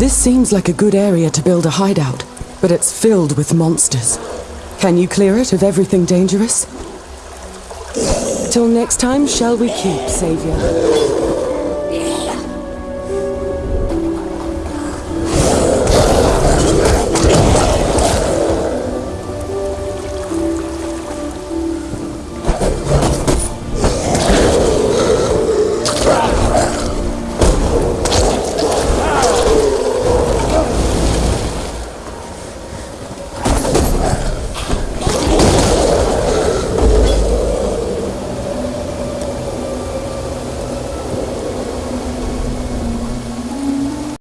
This seems like a good area to build a hideout, but it's filled with monsters. Can you clear it of everything dangerous? Till next time, shall we keep, Savior?